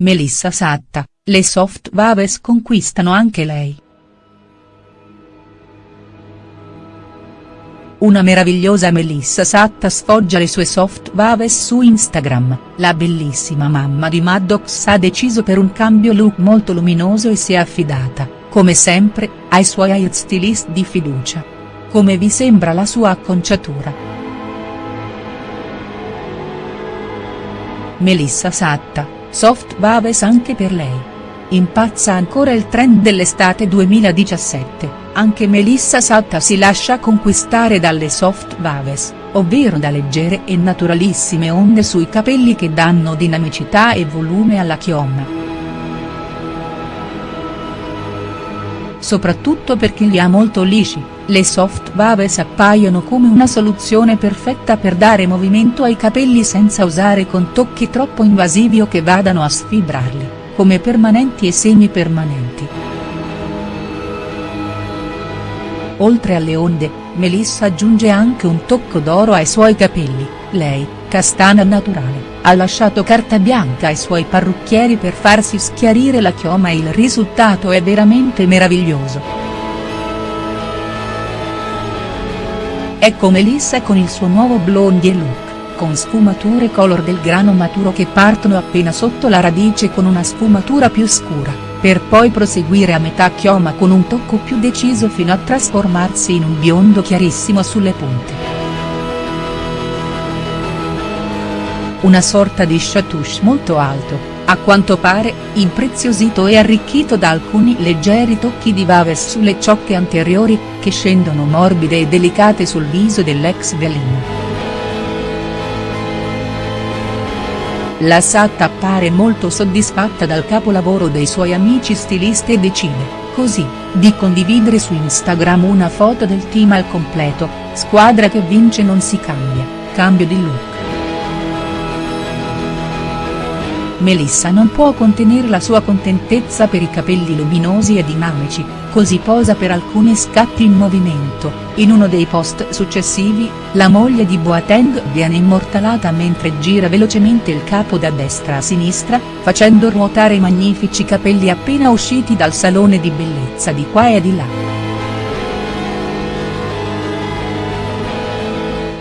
Melissa Satta, le soft waves conquistano anche lei. Una meravigliosa Melissa Satta sfoggia le sue soft waves su Instagram, la bellissima mamma di Maddox ha deciso per un cambio look molto luminoso e si è affidata, come sempre, ai suoi hairstylist di fiducia. Come vi sembra la sua acconciatura?. Melissa Satta, soft waves anche per lei. Impazza ancora il trend dell'estate 2017 anche Melissa Satta si lascia conquistare dalle soft waves, ovvero da leggere e naturalissime onde sui capelli che danno dinamicità e volume alla chioma. Soprattutto per chi li ha molto lisci, le soft waves appaiono come una soluzione perfetta per dare movimento ai capelli senza usare con tocchi troppo invasivi o che vadano a sfibrarli, come permanenti e semi-permanenti. Oltre alle onde, Melissa aggiunge anche un tocco d'oro ai suoi capelli, lei, castana naturale, ha lasciato carta bianca ai suoi parrucchieri per farsi schiarire la chioma e il risultato è veramente meraviglioso. Ecco Melissa con il suo nuovo blondie look, con sfumature color del grano maturo che partono appena sotto la radice con una sfumatura più scura per poi proseguire a metà chioma con un tocco più deciso fino a trasformarsi in un biondo chiarissimo sulle punte. Una sorta di chatouche molto alto, a quanto pare, impreziosito e arricchito da alcuni leggeri tocchi di vaves sulle ciocche anteriori, che scendono morbide e delicate sul viso dell'ex velino. La Satta appare molto soddisfatta dal capolavoro dei suoi amici stilisti e decide, così, di condividere su Instagram una foto del team al completo, squadra che vince non si cambia, cambio di look. Melissa non può contenere la sua contentezza per i capelli luminosi e dinamici, così posa per alcuni scatti in movimento, in uno dei post successivi, la moglie di Boateng viene immortalata mentre gira velocemente il capo da destra a sinistra, facendo ruotare i magnifici capelli appena usciti dal salone di bellezza di qua e di là.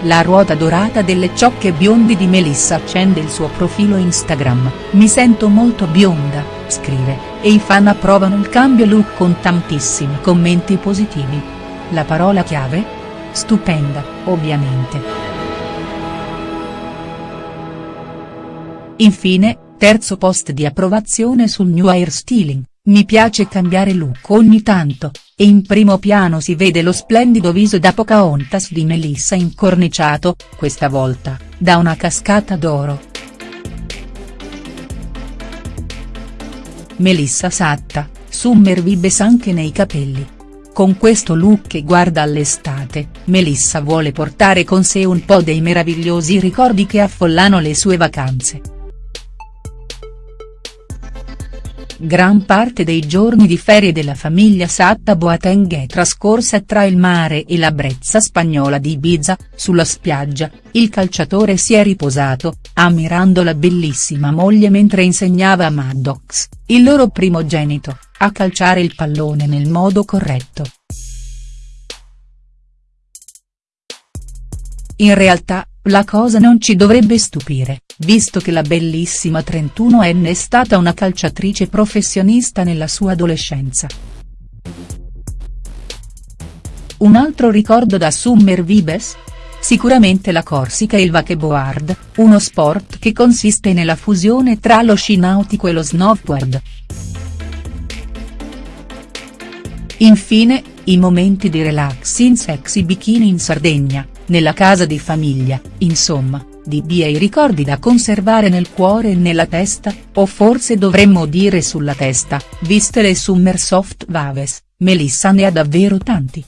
La ruota dorata delle ciocche biondi di Melissa accende il suo profilo Instagram, mi sento molto bionda, scrive, e i fan approvano il cambio look con tantissimi commenti positivi. La parola chiave? Stupenda, ovviamente. Infine, terzo post di approvazione sul new hairstyling. Mi piace cambiare look ogni tanto, e in primo piano si vede lo splendido viso da Pocahontas di Melissa incorniciato, questa volta, da una cascata d'oro. Melissa Satta, Summer Vibes anche nei capelli. Con questo look che guarda all'estate, Melissa vuole portare con sé un po' dei meravigliosi ricordi che affollano le sue vacanze. Gran parte dei giorni di ferie della famiglia Satta Boateng è trascorsa tra il mare e la brezza spagnola di Ibiza, sulla spiaggia, il calciatore si è riposato, ammirando la bellissima moglie mentre insegnava a Maddox, il loro primogenito, a calciare il pallone nel modo corretto. In realtà, la cosa non ci dovrebbe stupire, visto che la bellissima 31enne è stata una calciatrice professionista nella sua adolescenza. Un altro ricordo da Summer Vibes? Sicuramente la Corsica e il wakeboard, uno sport che consiste nella fusione tra lo sci nautico e lo snowboard. Infine, i momenti di relax in sexy bikini in Sardegna, nella casa di famiglia, insomma, di bei ricordi da conservare nel cuore e nella testa, o forse dovremmo dire sulla testa, viste le Summer Soft Vaves, Melissa ne ha davvero tanti.